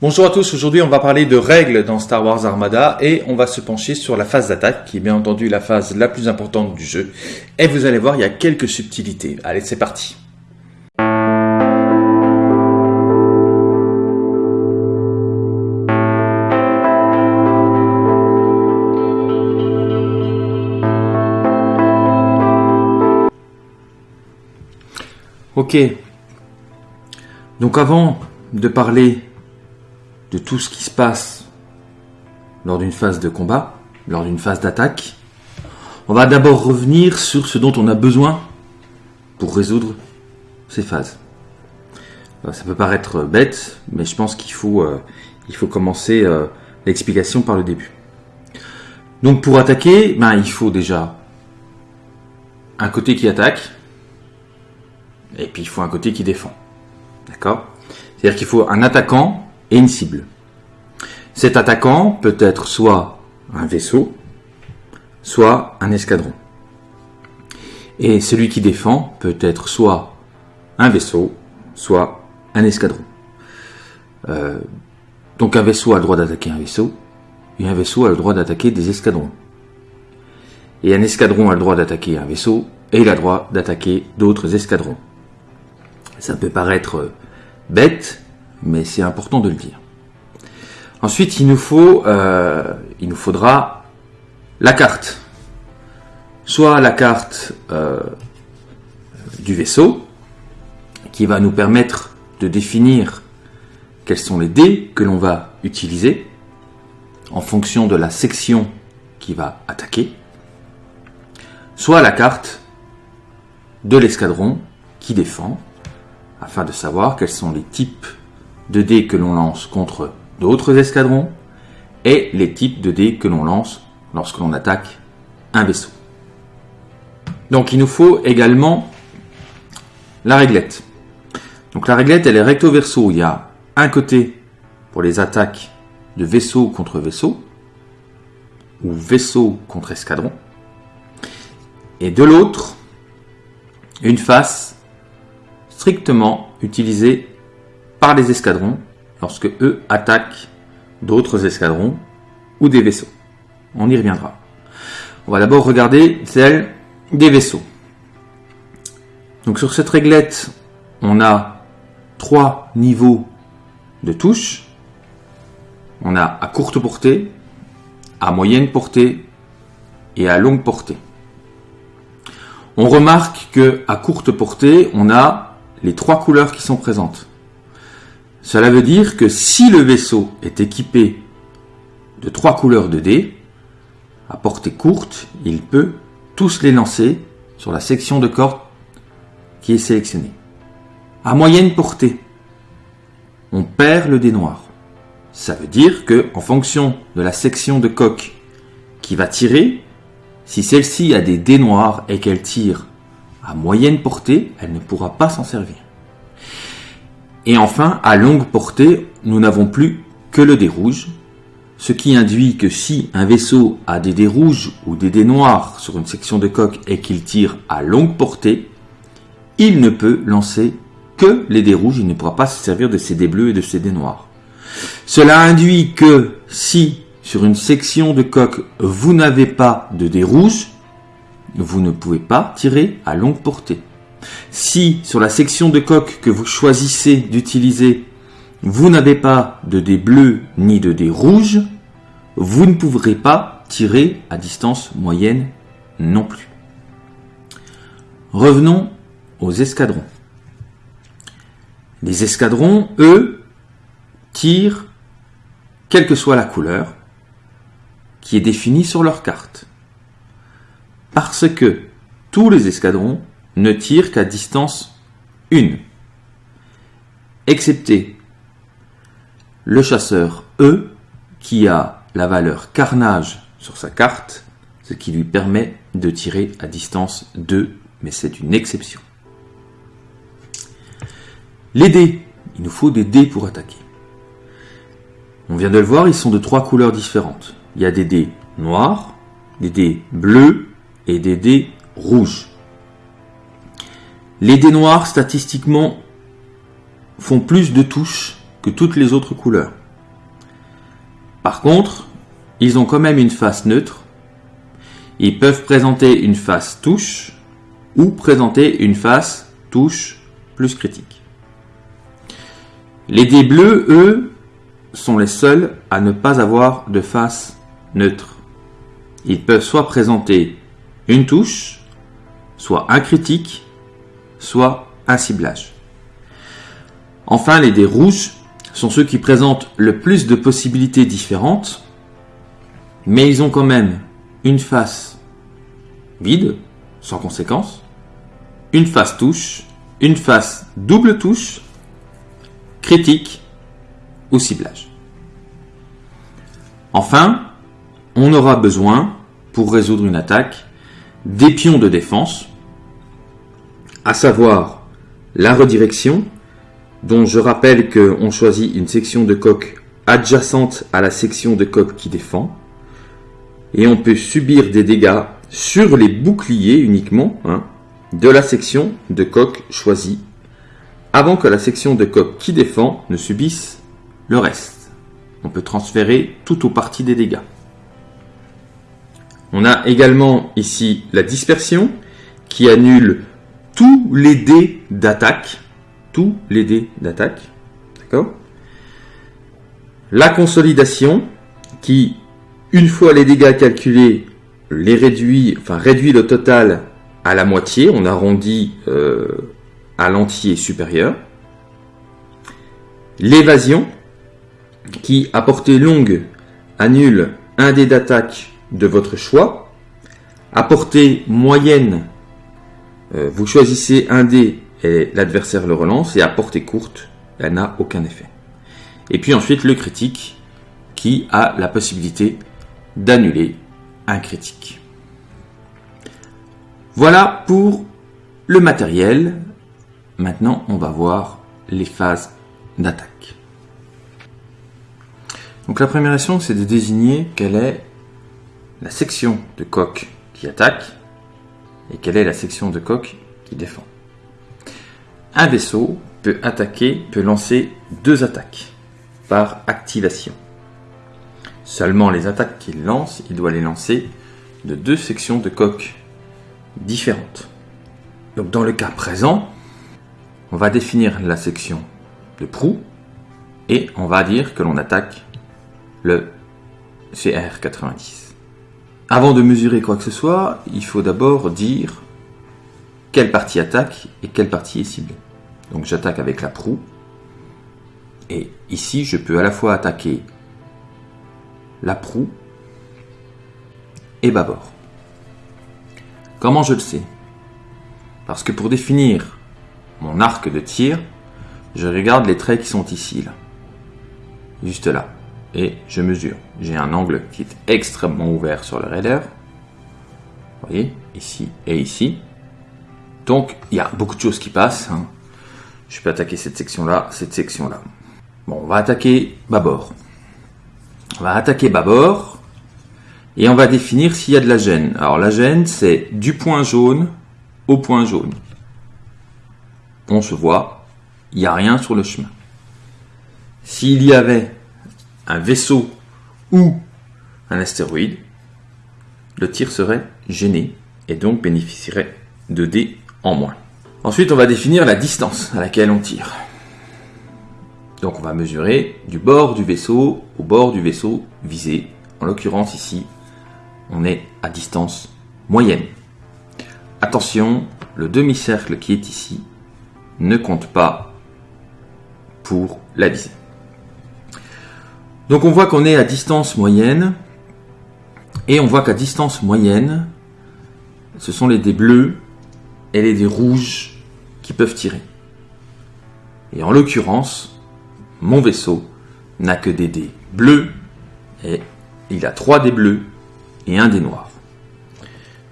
Bonjour à tous, aujourd'hui on va parler de règles dans Star Wars Armada et on va se pencher sur la phase d'attaque qui est bien entendu la phase la plus importante du jeu. Et vous allez voir, il y a quelques subtilités. Allez, c'est parti. Ok. Donc avant de parler de tout ce qui se passe lors d'une phase de combat, lors d'une phase d'attaque, on va d'abord revenir sur ce dont on a besoin pour résoudre ces phases. Euh, ça peut paraître bête, mais je pense qu'il faut, euh, commencer euh, l'explication par le début. Donc pour attaquer, ben, il faut déjà un côté qui attaque, et puis il faut un côté qui défend. D'accord? C'est-à-dire qu'il faut un attaquant et une cible. Cet attaquant peut être soit un vaisseau, soit un escadron. Et celui qui défend peut être soit un vaisseau, soit un escadron. Euh, donc un vaisseau a le droit d'attaquer un vaisseau, et un vaisseau a le droit d'attaquer des escadrons. Et un escadron a le droit d'attaquer un vaisseau, et il a le droit d'attaquer d'autres escadrons. Ça peut paraître bête, mais c'est important de le dire. Ensuite, il nous faut, euh, il nous faudra la carte. Soit la carte euh, du vaisseau, qui va nous permettre de définir quels sont les dés que l'on va utiliser en fonction de la section qui va attaquer, soit la carte de l'escadron qui défend, afin de savoir quels sont les types de dés que l'on lance contre d'autres escadrons et les types de dés que l'on lance lorsque l'on attaque un vaisseau. Donc il nous faut également la réglette. Donc la réglette, elle est recto verso. Il y a un côté pour les attaques de vaisseau contre vaisseau ou vaisseau contre escadron. Et de l'autre, une face strictement utilisée par les escadrons lorsque eux attaquent d'autres escadrons ou des vaisseaux. On y reviendra. On va d'abord regarder celle des vaisseaux. Donc sur cette réglette, on a trois niveaux de touches. On a à courte portée, à moyenne portée et à longue portée. On remarque que à courte portée, on a les trois couleurs qui sont présentes. Cela veut dire que si le vaisseau est équipé de trois couleurs de dés, à portée courte, il peut tous les lancer sur la section de corde qui est sélectionnée. À moyenne portée, on perd le dé noir. Ça veut dire que, en fonction de la section de coque qui va tirer, si celle-ci a des dés noirs et qu'elle tire à moyenne portée, elle ne pourra pas s'en servir. Et enfin, à longue portée, nous n'avons plus que le dé rouge, ce qui induit que si un vaisseau a des dés rouges ou des dés noirs sur une section de coque et qu'il tire à longue portée, il ne peut lancer que les dés rouges, il ne pourra pas se servir de ses dés bleus et de ses dés noirs. Cela induit que si sur une section de coque vous n'avez pas de dés rouges, vous ne pouvez pas tirer à longue portée. Si sur la section de coque que vous choisissez d'utiliser, vous n'avez pas de dés bleus ni de dés rouges, vous ne pourrez pas tirer à distance moyenne non plus. Revenons aux escadrons. Les escadrons, eux, tirent quelle que soit la couleur qui est définie sur leur carte. Parce que tous les escadrons ne tire qu'à distance 1, excepté le chasseur E qui a la valeur carnage sur sa carte, ce qui lui permet de tirer à distance 2, mais c'est une exception. Les dés, il nous faut des dés pour attaquer. On vient de le voir, ils sont de trois couleurs différentes. Il y a des dés noirs, des dés bleus et des dés rouges. Les dés noirs, statistiquement, font plus de touches que toutes les autres couleurs. Par contre, ils ont quand même une face neutre. Ils peuvent présenter une face touche ou présenter une face touche plus critique. Les dés bleus, eux, sont les seuls à ne pas avoir de face neutre. Ils peuvent soit présenter une touche, soit un critique, soit un ciblage. Enfin, les dés rouges sont ceux qui présentent le plus de possibilités différentes, mais ils ont quand même une face vide, sans conséquence, une face touche, une face double touche, critique ou ciblage. Enfin, on aura besoin, pour résoudre une attaque, des pions de défense, à savoir la redirection, dont je rappelle qu'on choisit une section de coque adjacente à la section de coque qui défend, et on peut subir des dégâts sur les boucliers uniquement hein, de la section de coque choisie, avant que la section de coque qui défend ne subisse le reste. On peut transférer tout ou partie des dégâts. On a également ici la dispersion qui annule tous les dés d'attaque. Tous les dés d'attaque. D'accord? La consolidation qui, une fois les dégâts calculés, les réduit, enfin réduit le total à la moitié. On arrondit euh, à l'entier supérieur. L'évasion qui, à portée longue, annule un dé d'attaque de votre choix. À portée moyenne, euh, vous choisissez un dé et l'adversaire le relance. Et à portée courte, elle n'a aucun effet. Et puis ensuite le critique qui a la possibilité d'annuler un critique. Voilà pour le matériel. Maintenant, on va voir les phases d'attaque. Donc la première action, c'est de désigner quelle est la section de coque qui attaque et quelle est la section de coque qui défend? Un vaisseau peut attaquer, peut lancer deux attaques par activation. Seulement les attaques qu'il lance, il doit les lancer de deux sections de coque différentes. Donc dans le cas présent, on va définir la section de proue et on va dire que l'on attaque le CR90. Avant de mesurer quoi que ce soit, il faut d'abord dire quelle partie attaque et quelle partie est ciblée. Donc j'attaque avec la proue. Et ici, je peux à la fois attaquer la proue et bâbord. Comment je le sais? Parce que pour définir mon arc de tir, je regarde les traits qui sont ici, là. Juste là et je mesure. J'ai un angle qui est extrêmement ouvert sur le raider. Vous voyez, ici et ici. Donc, il y a beaucoup de choses qui passent. Hein. Je peux attaquer cette section-là, cette section-là. Bon, on va attaquer bâbord. On va attaquer bâbord et on va définir s'il y a de la gêne. Alors, la gêne, c'est du point jaune au point jaune. On se voit, il n'y a rien sur le chemin. S'il y avait un vaisseau ou un astéroïde, le tir serait gêné et donc bénéficierait de dés en moins. Ensuite, on va définir la distance à laquelle on tire. Donc on va mesurer du bord du vaisseau au bord du vaisseau visé. En l'occurrence ici, on est à distance moyenne. Attention, le demi-cercle qui est ici ne compte pas pour la visée. Donc on voit qu'on est à distance moyenne. Et on voit qu'à distance moyenne, ce sont les dés bleus et les dés rouges qui peuvent tirer. Et en l'occurrence, mon vaisseau n'a que des dés bleus et il a trois dés bleus et un dé noir.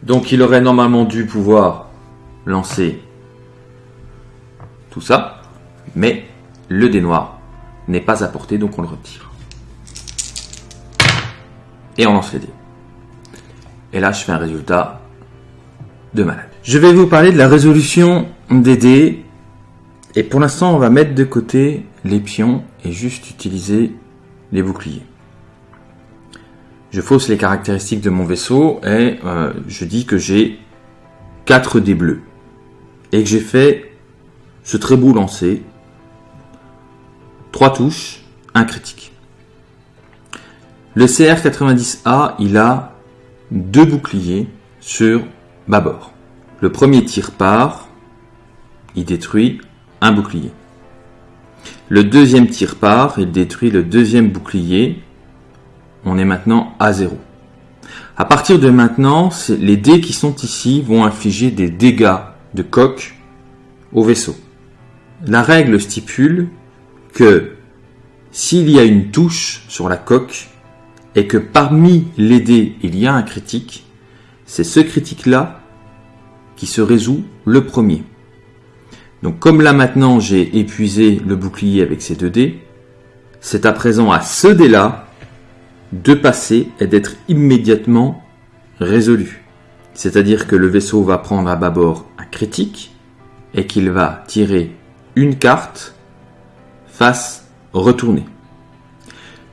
Donc il aurait normalement dû pouvoir lancer tout ça, mais le dé noir n'est pas apporté donc on le retire et on lance les dés. Et là, je fais un résultat de malade. Je vais vous parler de la résolution des dés. Et pour l'instant, on va mettre de côté les pions et juste utiliser les boucliers. je fausse les caractéristiques de mon vaisseau et euh, je dis que j'ai 4 dés bleus. Et que j'ai fait ce très beau lancer, 3 touches, un critique. Le CR90A, il a deux boucliers sur bâbord. Le premier tir part, il détruit un bouclier. Le deuxième tir part, il détruit le deuxième bouclier. On est maintenant à zéro. À partir de maintenant, les dés qui sont ici vont infliger des dégâts de coque au vaisseau. La règle stipule que s'il y a une touche sur la coque et que parmi les dés il y a un critique, c'est ce critique-là qui se résout le premier. Donc comme là maintenant j'ai épuisé le bouclier avec ces deux dés, c'est à présent à ce dé-là de passer et d'être immédiatement résolu. C'est-à-dire que le vaisseau va prendre à bâbord un critique et qu'il va tirer une carte face retournée.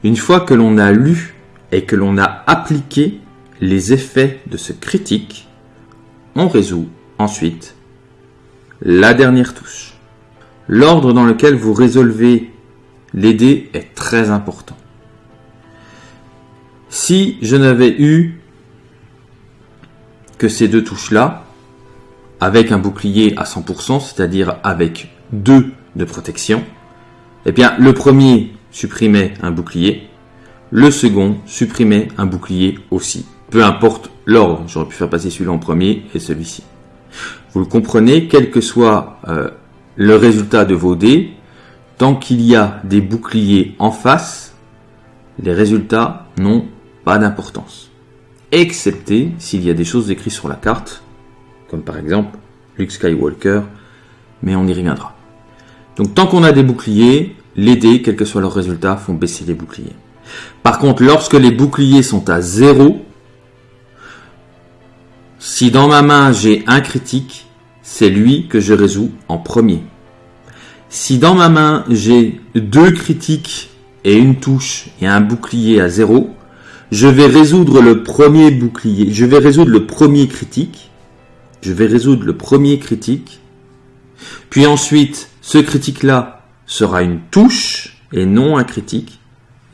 Une fois que l'on a lu et que l'on a appliqué les effets de ce critique, on résout ensuite la dernière touche. L'ordre dans lequel vous résolvez les dés est très important. Si je n'avais eu que ces deux touches-là, avec un bouclier à 100%, c'est-à-dire avec deux de protection, eh bien, le premier supprimait un bouclier, le second supprimait un bouclier aussi. Peu importe l'ordre, j'aurais pu faire passer celui-là en premier et celui-ci. Vous le comprenez, quel que soit euh, le résultat de vos dés, tant qu'il y a des boucliers en face, les résultats n'ont pas d'importance. Excepté s'il y a des choses écrites sur la carte, comme par exemple Luke Skywalker, mais on y reviendra. Donc tant qu'on a des boucliers, les dés, quel que soit leur résultat, font baisser les boucliers. Par contre, lorsque les boucliers sont à zéro, si dans ma main j'ai un critique, c'est lui que je résous en premier. Si dans ma main j'ai deux critiques et une touche et un bouclier à zéro, je vais résoudre le premier bouclier, je vais résoudre le premier critique, je vais résoudre le premier critique, puis ensuite ce critique-là sera une touche et non un critique,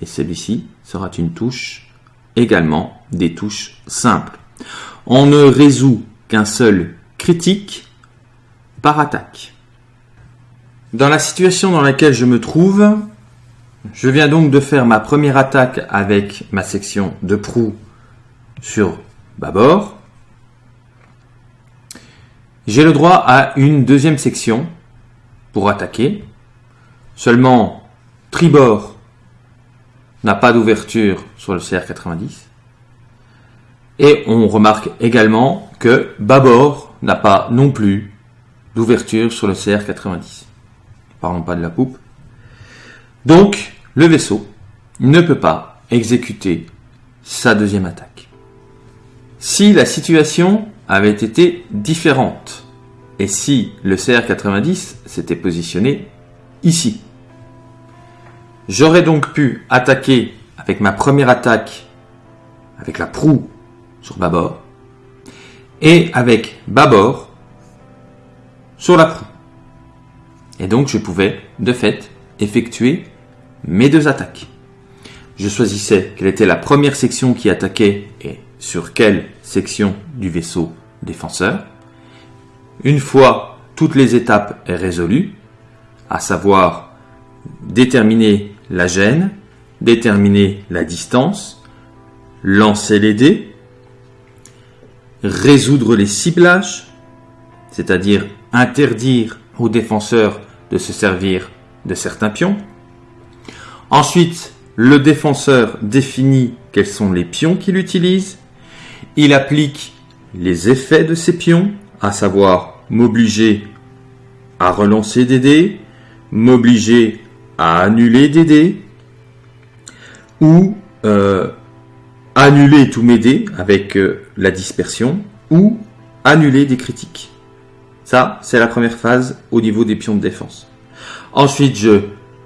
et celui-ci sera une touche également des touches simples on ne résout qu'un seul critique par attaque. Dans la situation dans laquelle je me trouve, je viens donc de faire ma première attaque avec ma section de proue sur bâbord. J'ai le droit à une deuxième section pour attaquer. Seulement, tribord n'a pas d'ouverture sur le CR90. Et on remarque également que bâbord n'a pas non plus d'ouverture sur le CR90. Parlons pas de la poupe. Donc, le vaisseau ne peut pas exécuter sa deuxième attaque. Si la situation avait été différente, et si le CR90 s'était positionné ici, j'aurais donc pu attaquer avec ma première attaque, avec la proue sur bâbord et avec bâbord sur la proue. Et donc je pouvais, de fait, effectuer mes deux attaques. Je choisissais quelle était la première section qui attaquait et sur quelle section du vaisseau défenseur. Une fois toutes les étapes résolues, à savoir déterminer la gêne, déterminer la distance, lancer les dés, résoudre les ciblages, c'est-à-dire interdire aux défenseurs de se servir de certains pions. Ensuite, le défenseur définit quels sont les pions qu'il utilise. Il applique les effets de ces pions, à savoir m'obliger à relancer des dés, m'obliger à annuler des dés, ou euh, annuler tous mes dés avec euh, la dispersion ou annuler des critiques. Ça, c'est la première phase au niveau des pions de défense. Ensuite, je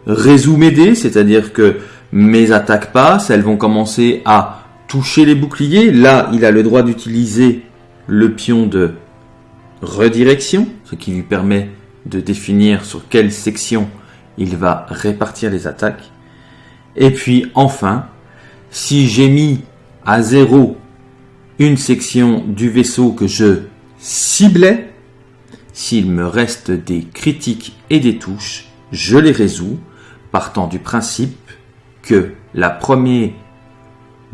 résous mes dés, c'est-à-dire que mes attaques passent, elles vont commencer à toucher les boucliers. Là, il a le droit d'utiliser le pion de redirection, ce qui lui permet de définir sur quelle section il va répartir les attaques. Et puis enfin, si j'ai mis à zéro une section du vaisseau que je ciblais, s'il me reste des critiques et des touches, je les résous, partant du principe que la première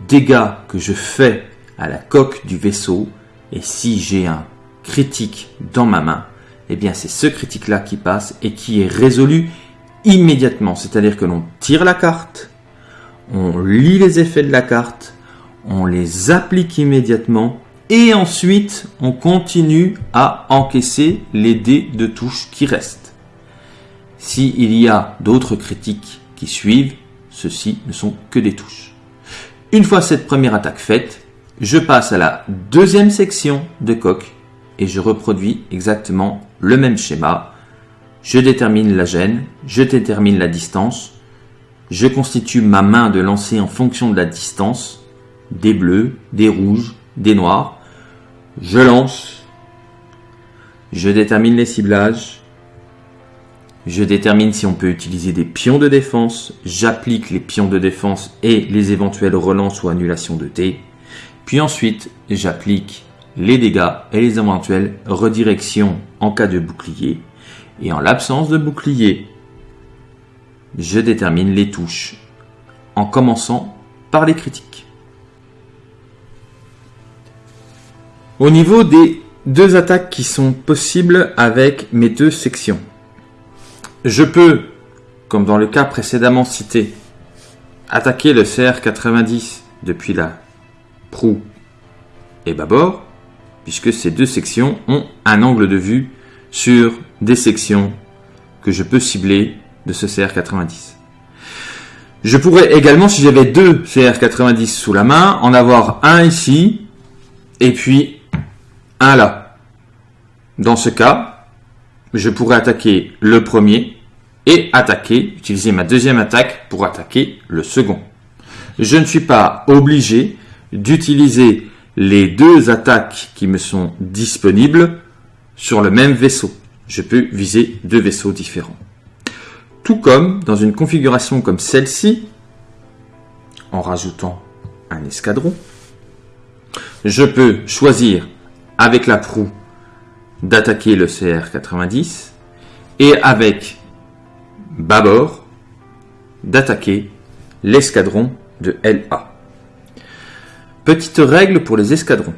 dégât que je fais à la coque du vaisseau, et si j'ai un critique dans ma main, eh bien c'est ce critique-là qui passe et qui est résolu immédiatement. C'est-à-dire que l'on tire la carte, on lit les effets de la carte, on les applique immédiatement et ensuite on continue à encaisser les dés de touche qui restent. S'il y a d'autres critiques qui suivent, ceux-ci ne sont que des touches. Une fois cette première attaque faite, je passe à la deuxième section de coque et je reproduis exactement le même schéma. Je détermine la gêne, je détermine la distance, je constitue ma main de lancer en fonction de la distance, des bleus, des rouges, des noirs. Je lance, je détermine les ciblages, je détermine si on peut utiliser des pions de défense, j'applique les pions de défense et les éventuelles relances ou annulations de T, puis ensuite j'applique les dégâts et les éventuelles redirections en cas de bouclier, et en l'absence de bouclier, je détermine les touches, en commençant par les critiques. Au niveau des deux attaques qui sont possibles avec mes deux sections, je peux, comme dans le cas précédemment cité, attaquer le CR90 depuis la proue et bâbord, puisque ces deux sections ont un angle de vue sur des sections que je peux cibler de ce CR90. Je pourrais également, si j'avais deux CR90 sous la main, en avoir un ici et puis un là. Dans ce cas, je pourrais attaquer le premier et attaquer, utiliser ma deuxième attaque pour attaquer le second. Je ne suis pas obligé d'utiliser les deux attaques qui me sont disponibles sur le même vaisseau. Je peux viser deux vaisseaux différents. Tout comme dans une configuration comme celle-ci, en rajoutant un escadron, je peux choisir avec la proue d'attaquer le CR-90 et avec bâbord d'attaquer l'escadron de LA. Petite règle pour les escadrons.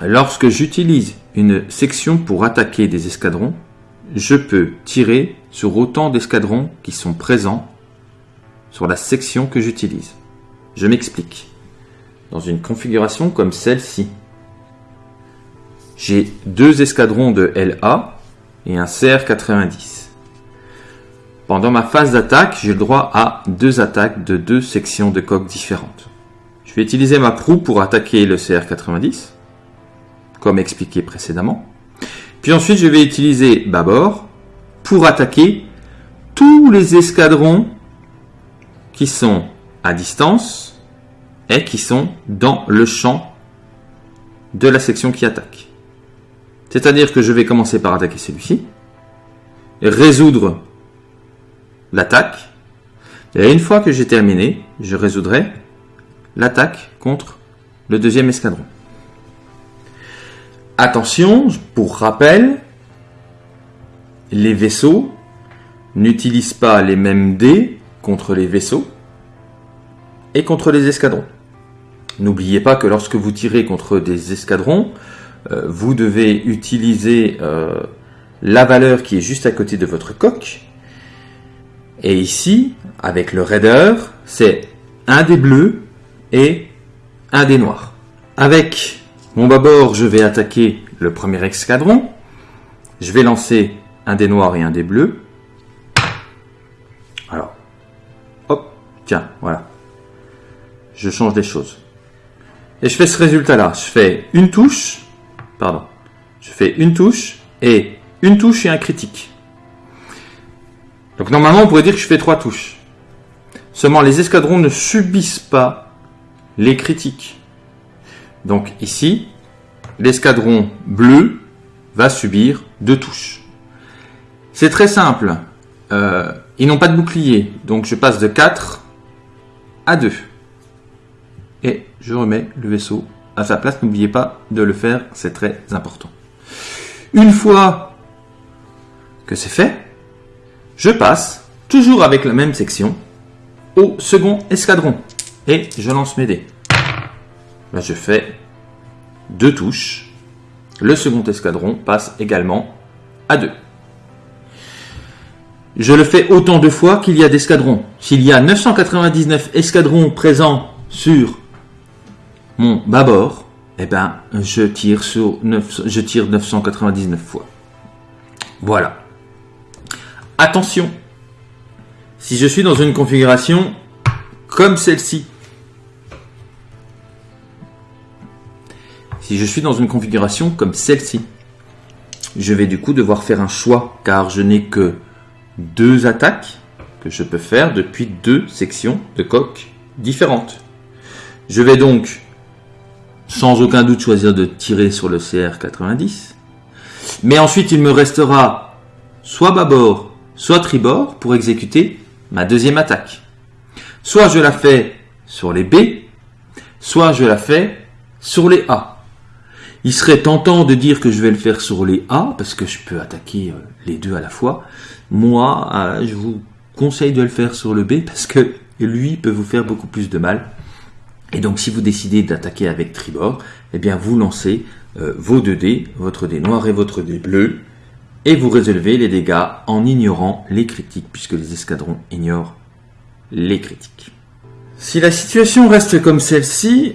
Lorsque j'utilise une section pour attaquer des escadrons, je peux tirer sur autant d'escadrons qui sont présents sur la section que j'utilise. Je m'explique. Dans une configuration comme celle-ci, j'ai deux escadrons de LA et un CR90. Pendant ma phase d'attaque, j'ai le droit à deux attaques de deux sections de coque différentes. Je vais utiliser ma proue pour attaquer le CR90, comme expliqué précédemment. Puis ensuite, je vais utiliser bâbord pour attaquer tous les escadrons qui sont à distance et qui sont dans le champ de la section qui attaque. C'est-à-dire que je vais commencer par attaquer celui-ci, résoudre l'attaque, et une fois que j'ai terminé, je résoudrai l'attaque contre le deuxième escadron. Attention, pour rappel, les vaisseaux n'utilisent pas les mêmes dés contre les vaisseaux et contre les escadrons. N'oubliez pas que lorsque vous tirez contre des escadrons, euh, vous devez utiliser euh, la valeur qui est juste à côté de votre coque. Et ici, avec le raider, c'est un des bleus et un des noirs. Avec mon bâbord, je vais attaquer le premier escadron. Je vais lancer un des noirs et un des bleus. Alors, hop, tiens, voilà. Je change des choses. Et je fais ce résultat-là. Je fais une touche, pardon, je fais une touche et une touche et un critique. Donc normalement, on pourrait dire que je fais trois touches. Seulement, les escadrons ne subissent pas les critiques. Donc ici, l'escadron bleu va subir deux touches. C'est très simple. Euh, ils n'ont pas de bouclier, donc je passe de 4 à 2. Et je remets le vaisseau à sa place. N'oubliez pas de le faire, c'est très important. Une fois que c'est fait, je passe, toujours avec la même section, au second escadron. Et je lance mes dés. Je fais deux touches. Le second escadron passe également à 2. Je le fais autant de fois qu'il y a d'escadrons. S'il y a 999 escadrons présents sur mon bâbord, eh ben, je tire sur je tire 999 fois. Voilà. Attention. Si je suis dans une configuration comme celle-ci, si je suis dans une configuration comme celle-ci, je vais du coup devoir faire un choix car je n'ai que deux attaques que je peux faire depuis deux sections de coque différentes. Je vais donc sans aucun doute choisir de tirer sur le CR90. Mais ensuite il me restera soit bâbord, soit tribord pour exécuter ma deuxième attaque. Soit je la fais sur les B, soit je la fais sur les A. Il serait tentant de dire que je vais le faire sur les A, parce que je peux attaquer euh, les deux à la fois, moi, euh, je vous conseille de le faire sur le B parce que lui peut vous faire beaucoup plus de mal. Et donc, si vous décidez d'attaquer avec tribord, eh bien, vous lancez euh, vos deux dés, votre dé noir et votre dé bleu, et vous résolvez les dégâts en ignorant les critiques, puisque les escadrons ignorent les critiques. Si la situation reste comme celle-ci,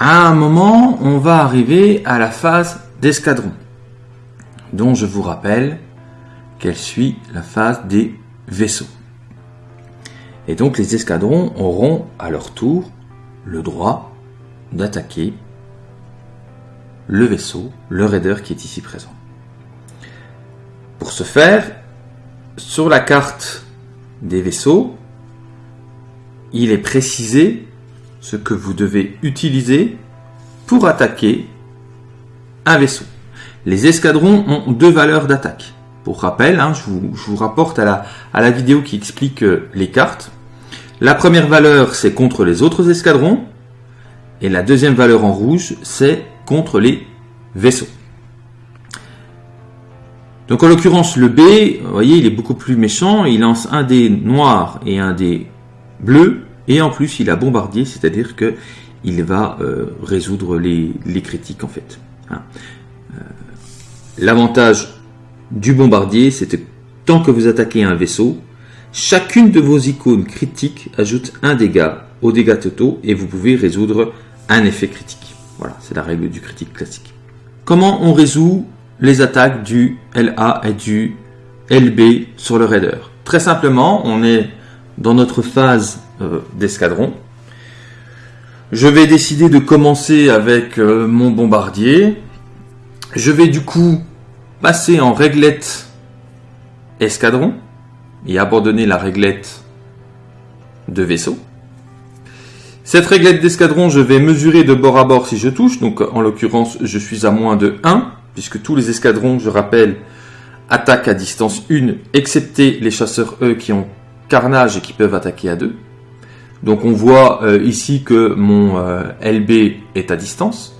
à un moment, on va arriver à la phase d'escadron, dont je vous rappelle qu'elle suit la phase des vaisseaux. Et donc les escadrons auront à leur tour le droit d'attaquer le vaisseau, le raider qui est ici présent. Pour ce faire, sur la carte des vaisseaux, il est précisé ce que vous devez utiliser pour attaquer un vaisseau. Les escadrons ont deux valeurs d'attaque. Pour rappel, hein, je, vous, rapporte à la, vidéo qui explique euh, les cartes. La première valeur, c'est contre les autres escadrons. Et la deuxième valeur en rouge, c'est contre les vaisseaux. Donc en l'occurrence, le B, vous voyez, il est beaucoup plus méchant. Il lance un dé noir et un dé bleu. Et en plus, il a bombardier, c'est-à-dire que il va euh, résoudre les, critiques en fait. Hein. Euh, l'avantage du bombardier, c'est que tant que vous attaquez un vaisseau, chacune de vos icônes critiques ajoute un dégât aux dégâts totaux et vous pouvez résoudre un effet critique. Voilà, c'est la règle du critique classique. Comment on résout les attaques du LA et du LB sur le raider Très simplement, on est dans notre phase euh, d'escadron. Je vais décider de commencer avec euh, mon bombardier. Je vais du coup passer en réglette escadron et abandonner la réglette de vaisseau. Cette réglette d'escadron, je vais mesurer de bord à bord si je touche. Donc en l'occurrence, je suis à moins de 1, puisque tous les escadrons, je rappelle, attaquent à distance 1, excepté les chasseurs E qui ont carnage et qui peuvent attaquer à 2. Donc on voit euh, ici que mon euh, LB est à distance.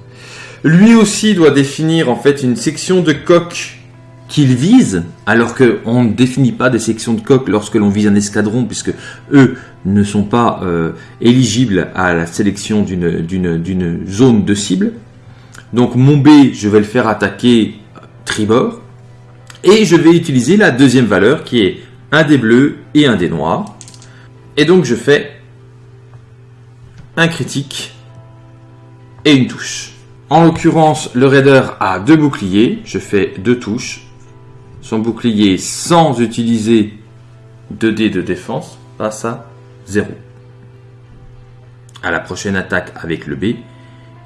Lui aussi doit définir en fait une section de coque qu'il vise, alors qu'on ne définit pas des sections de coque lorsque l'on vise un escadron, puisque eux ne sont pas euh, éligibles à la sélection d'une zone de cible. Donc mon B, je vais le faire attaquer tribord, et je vais utiliser la deuxième valeur qui est un des bleus et un des noirs. Et donc je fais critique et une touche. En l'occurrence, le raider a deux boucliers. Je fais deux touches. Son bouclier sans utiliser 2 dés de défense passe à 0. À la prochaine attaque avec le B,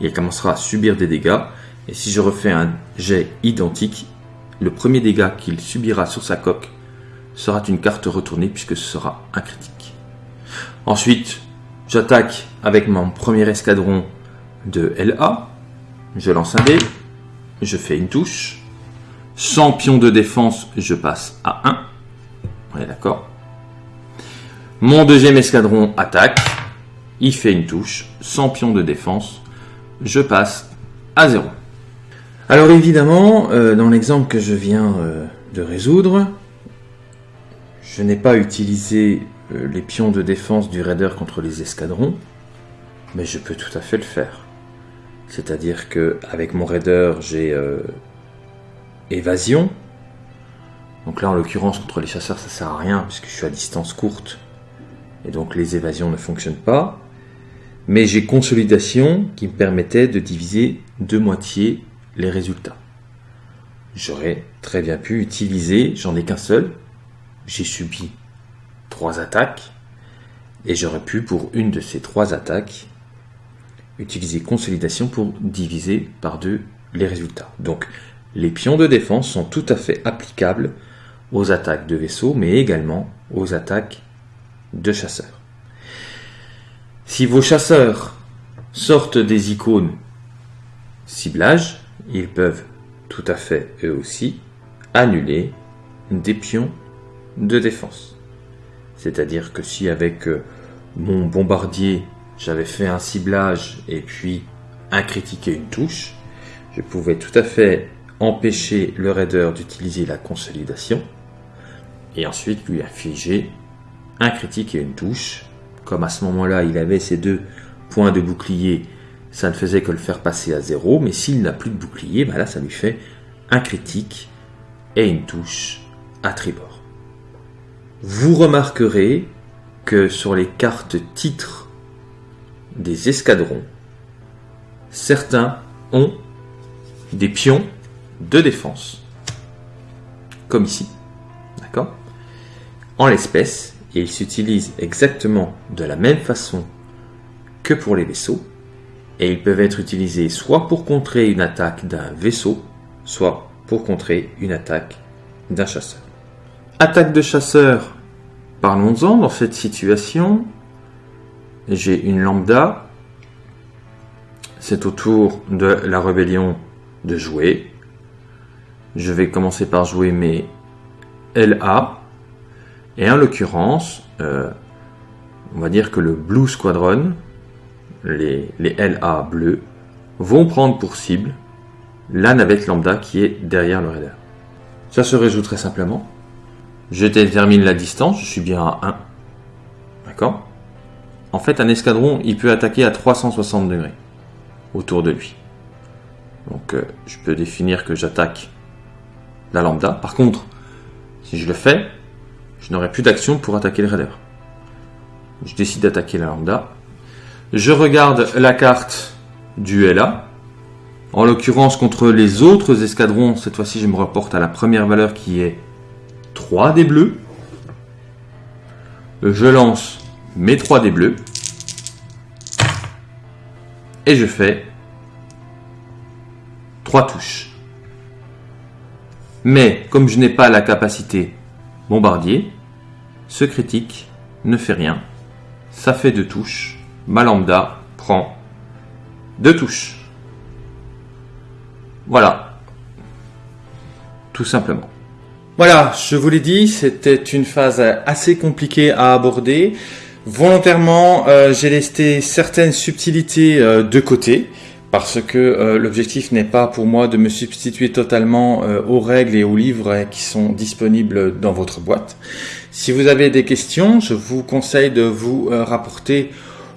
il commencera à subir des dégâts. Et si je refais un jet identique, le premier dégât qu'il subira sur sa coque sera une carte retournée puisque ce sera un critique. Ensuite, J'attaque avec mon premier escadron de LA. Je lance un dé. Je fais une touche. Sans pion de défense, je passe à 1. On est d'accord Mon deuxième escadron attaque. Il fait une touche. Sans pion de défense, je passe à 0. Alors évidemment, euh, dans l'exemple que je viens euh, de résoudre, je n'ai pas utilisé les pions de défense du raider contre les escadrons, mais je peux tout à fait le faire. C'est-à-dire que avec mon raider, j'ai évasion. Donc là, en l'occurrence, contre les chasseurs, ça sert à rien puisque je suis à distance courte et donc les évasions ne fonctionnent pas. Mais j'ai consolidation qui me permettait de diviser de moitié les résultats. J'aurais très bien pu utiliser, j'en ai qu'un seul, j'ai subi trois attaques, et j'aurais pu, pour une de ces trois attaques, utiliser consolidation pour diviser par deux les résultats. Donc, les pions de défense sont tout à fait applicables aux attaques de vaisseaux, mais également aux attaques de chasseurs. Si vos chasseurs sortent des icônes ciblage, ils peuvent tout à fait, eux aussi, annuler des pions de défense. C'est-à-dire que si avec euh, mon bombardier, j'avais fait un ciblage et puis un critique et une touche, je pouvais tout à fait empêcher le raider d'utiliser la consolidation et ensuite lui infliger un critique et une touche. Comme à ce moment-là, il avait ces deux points de bouclier ça ne faisait que le faire passer à zéro, mais s'il n'a plus de bouclier, bah là ça lui fait un critique et une touche à tribord. Vous remarquerez que sur les cartes titres des escadrons, certains ont des pions de défense, comme ici, d'accord? En l'espèce, ils s'utilisent exactement de la même façon que pour les vaisseaux, et ils peuvent être utilisés soit pour contrer une attaque d'un vaisseau, soit pour contrer une attaque d'un chasseur. Attaque de chasseur, parlons-en dans cette situation. J'ai une lambda, c'est au tour de la rébellion de jouer. Je vais commencer par jouer mes LA, et en l'occurrence, euh, on va dire que le Blue Squadron, les, LA bleus, vont prendre pour cible la navette lambda qui est derrière le raider. Ça se résout très simplement. Je détermine la distance, je suis bien à 1. D'accord? En fait, un escadron, il peut attaquer à 360 degrés autour de lui. Donc, euh, je peux définir que j'attaque la lambda. Par contre, si je le fais, je n'aurai plus d'action pour attaquer le raider. Je décide d'attaquer la lambda, je regarde la carte du LA. En l'occurrence, contre les autres escadrons, cette fois-ci, je me reporte à la première valeur qui est 3 des bleus. Je lance mes 3 des bleus. Et je fais 3 touches. Mais comme je n'ai pas la capacité bombardier, ce critique ne fait rien. Ça fait 2 touches ma lambda prend deux touches. Voilà. Tout simplement. Voilà, je vous l'ai dit, c'était une phase assez compliquée à aborder. Volontairement, euh, j'ai laissé certaines subtilités euh, de côté parce que euh, l'objectif n'est pas pour moi de me substituer totalement aux règles et aux livres qui sont disponibles dans votre boîte. Si vous avez des questions, je vous conseille de vous rapporter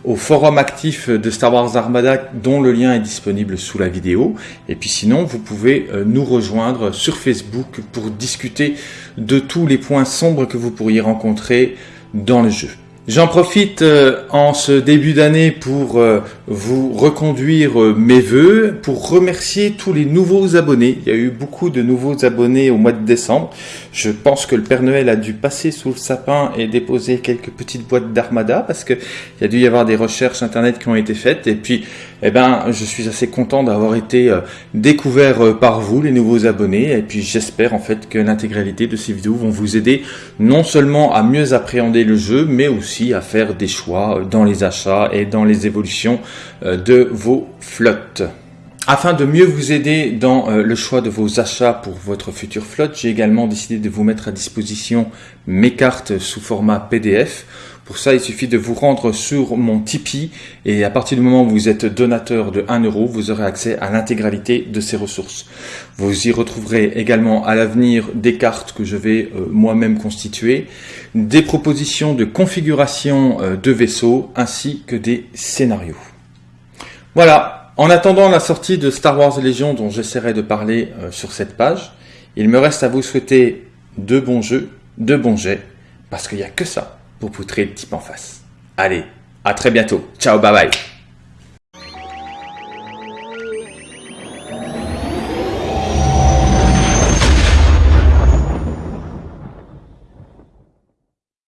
au forum actif de Star Wars Armada dont le lien est disponible sous la vidéo. Et puis sinon, vous pouvez euh, nous rejoindre sur Facebook pour discuter de tous les points sombres que vous pourriez rencontrer dans le jeu. J'en profite euh, en ce début d'année pour euh, vous reconduire mes voeux, pour remercier tous les nouveaux abonnés. Il y a eu beaucoup de nouveaux abonnés au mois de décembre. Je pense que le Père Noël a dû passer sous le sapin et déposer quelques petites boîtes d'armada parce qu'il y a dû y avoir des recherches internet qui ont été faites. Et puis, eh ben, je suis assez content d'avoir été euh, découvert euh, par vous, les nouveaux abonnés. Et puis, j'espère en fait que l'intégralité de ces vidéos vont vous aider non seulement à mieux appréhender le jeu, mais aussi à faire des choix dans les achats et dans les évolutions de vos flottes. Afin de mieux vous aider dans euh, le choix de vos achats pour votre future flotte, j'ai également décidé de vous mettre à disposition mes cartes sous format PDF. Pour ça, il suffit de vous rendre sur mon Tipeee et à partir du moment où vous êtes donateur de 1 euro, vous aurez accès à l'intégralité de ces ressources. Vous y retrouverez également à l'avenir des cartes que je vais euh, moi-même constituer, des propositions de configuration euh, de vaisseaux ainsi que des scénarios. Voilà, en attendant la sortie de Star Wars Légion dont j'essaierai de parler euh, sur cette page, il me reste à vous souhaiter de bons jeux, de bons jets, parce qu'il n'y a que ça pour poutrer le type en face. Allez, à très bientôt. Ciao, bye bye.